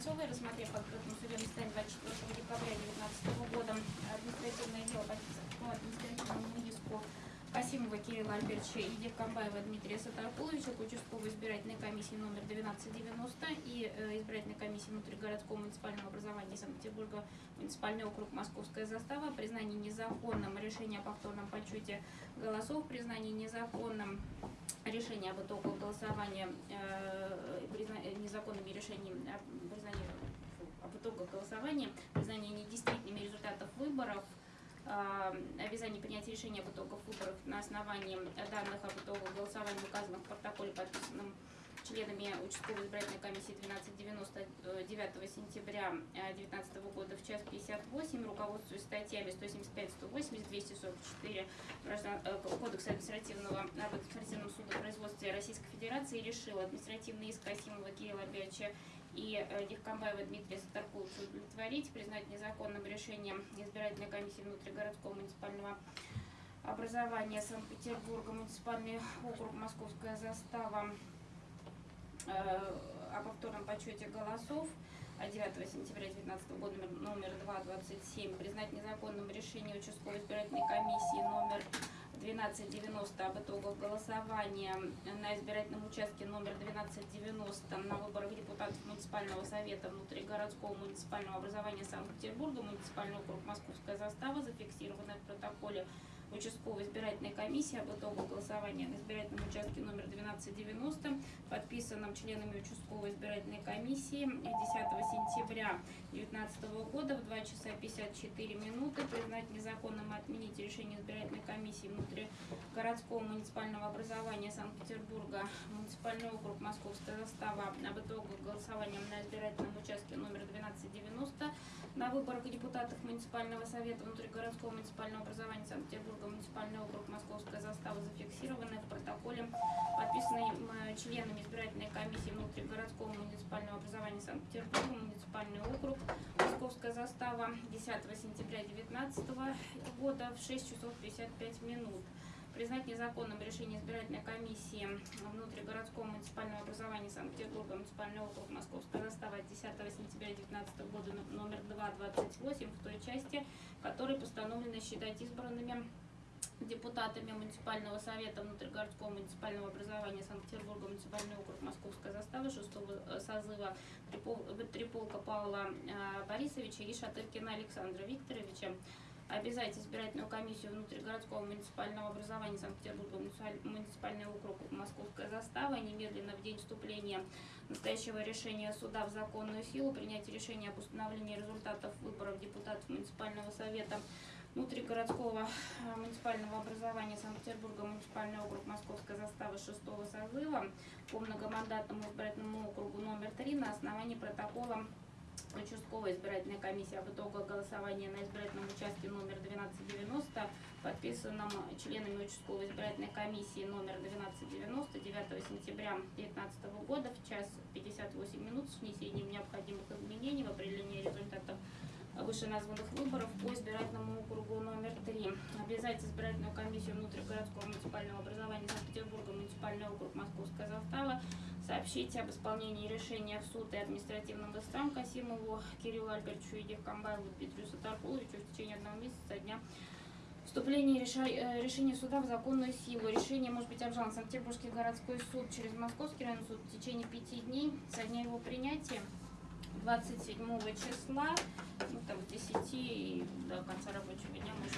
Кольцовой, рассмотрев в открытом судебном заседании 24 декабря 2019 года административное дело по административному иску Касимова Кирилла Альбертовича и Деркомбаева Дмитрия Сатаркуловича к участковой избирательной комиссии номер 1290 и э, избирательной комиссии внутригородского муниципального образования Санкт-Петербурга, муниципальный округ Московская застава, признание незаконным решения о повторном подсчете голосов, признание незаконным решение об итогах голосования, э, э, незаконными решениями, э, об итогах голосования, признание недействительными результатов выборов, э, обязание принятия решения об итогах выборов на основании данных об итогах голосования, указанных в протоколе, подписанном членами участковой избирательной комиссии 1299 сентября 2019 года в час 58, руководствуясь статьями 175, 180, 244 граждан- э, Кодекса административного об административном судопроизводстве Российской Федерации решил административный иск Касимова Кирилла Альбертовича и э, Дихкамбаева Дмитрия удовлетворить, признать незаконным решением избирательной комиссии внутригородского муниципального образования Санкт-Петербурга, муниципальный округ Московская застава э, о повторном подсчете голосов от 9 сентября 2019 года номер 227 признать незаконным решение участковой избирательной комиссии номер 1290 об итогах голосования на избирательном участке номер 1290 на выборах депутатов муниципального совета внутригородского муниципального образования Санкт-Петербурга, муниципальный округ Московская застава, зафиксированная в протоколе участковой избирательной комиссии об итогах голосования на избирательном участке номер 1290, подписанном членами участковой избирательной комиссии 10 сентября 2019 года в 2 часа 54 минуты признать незаконным отменить решение избирательной комиссии внутригородского муниципального образования Санкт-Петербурга, муниципальный округ Московская застава об итогах голосования на избирательном участке номер 1290 на выборах депутатов муниципального совета внутригородского муниципального образования Санкт-Петербурга, муниципальный округ Московская застава зафиксированы в протоколе, подписанной членами избирательной комиссии внутригородского муниципального образования Санкт-Петербурга, муниципальный округ Московская застава 10 сентября 2019 года в 6 часов 55 минут. Признать незаконным решение избирательной комиссии внутригородского муниципального образования Санкт-Петербурга, муниципальный округ Московская застава от 10 сентября 2019 года но- номер 228 в той части, которой постановлено считать избранными депутатами муниципального совета внутригородского муниципального образования Санкт-Петербурга, муниципальный округ Московская застава 6 созыва Трипол- Триполка Павла э, Борисовича и Шатыркина Александра Викторовича. Обязать избирательную комиссию внутригородского муниципального образования Санкт-Петербурга, муниципаль- муниципальный округ Московская застава, немедленно в день вступления настоящего решения суда в законную силу принять решение об установлении результатов выборов депутатов муниципального совета внутригородского э, муниципального образования Санкт-Петербурга, муниципальный округ Московская застава 6 созыва по многомандатному избирательному округу номер 3 на основании протокола участковой избирательной комиссии. Об итогах голосования на избирательном участке номер 1290, подписанном членами участковой избирательной комиссии номер 1290 9 сентября 2019 года в час 58 минут с внесением необходимых изменений в определении результатов вышеназванных выборов по избирательному округу номер 3. Обязать избирательную комиссию внутригородского муниципального образования Санкт-Петербурга, муниципальный округ Московская застава, сообщить об исполнении решения в суд и административным истцам Касимову Кириллу Альбертовичу и Дехкамбаеву Дмитрию Сатаркуловичу в течение одного месяца дня вступления реша- э, решения суда в законную силу. Решение может быть обжаловано Санкт-Петербургский городской суд через Московский районный суд в течение пяти дней со дня его принятия. 27 числа, ну там с 10 и до конца рабочего